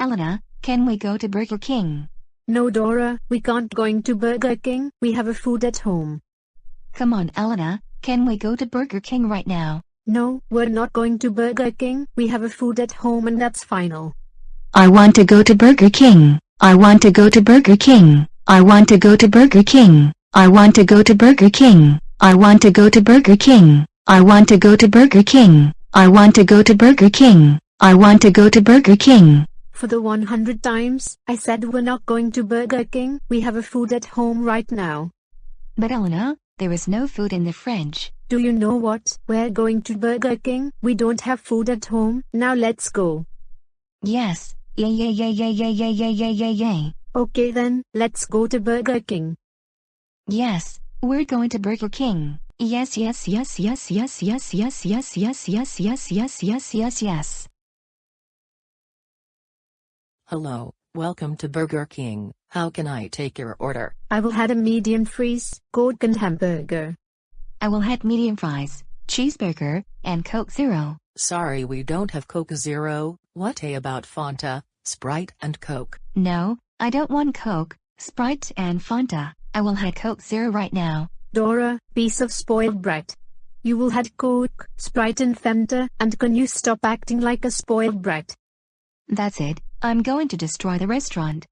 Elena, can we go to Burger King? No Dora, we can't going to Burger King, we have a food at home. Come on Elena, can we go to Burger King right now? No, we're not going to Burger King, we have a food at home and that's final. I want to go to Burger King, I want to go to Burger King, I want to go to Burger King, I want to go to Burger King, I want to go to Burger King, I want to go to Burger King, I want to go to Burger King, I want to go to Burger King. For the 100 times, I said we're not going to Burger King, we have a food at home right now. But Elena, there is no food in the fridge. Do you know what? We're going to Burger King, we don't have food at home, now let's go. Yes, yay yay yay yay yay yay yay yay yay yay. Okay then, let's go to Burger King. Yes, we're going to Burger King. Yes yes yes yes yes yes yes yes yes yes yes yes yes yes yes. Hello, welcome to Burger King. How can I take your order? I will had a medium freeze, Coke and hamburger. I will have medium fries, cheeseburger, and Coke Zero. Sorry we don't have Coke Zero, what about Fanta, Sprite and Coke? No, I don't want Coke, Sprite and Fanta. I will have Coke Zero right now. Dora, piece of spoiled brat. You will had Coke, Sprite and Fanta, and can you stop acting like a spoiled brat? That's it, I'm going to destroy the restaurant.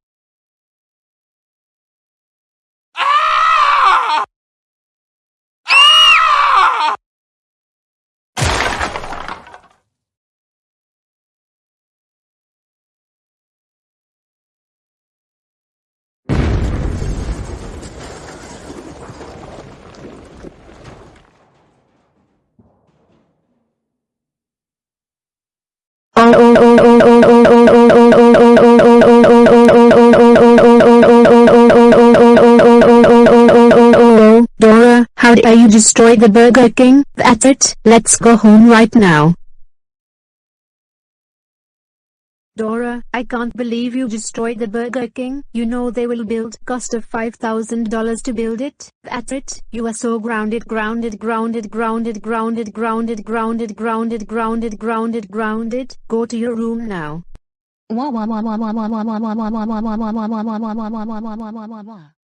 Dora, how dare you destroy the Burger King? That's it, let's go home right now. Dora, I can't believe you destroyed the Burger King. You know they will build cost of $5,000 to build it. That's it. You are so grounded, grounded, grounded, grounded, grounded, grounded, grounded, grounded, grounded, grounded, grounded. Go to your room now.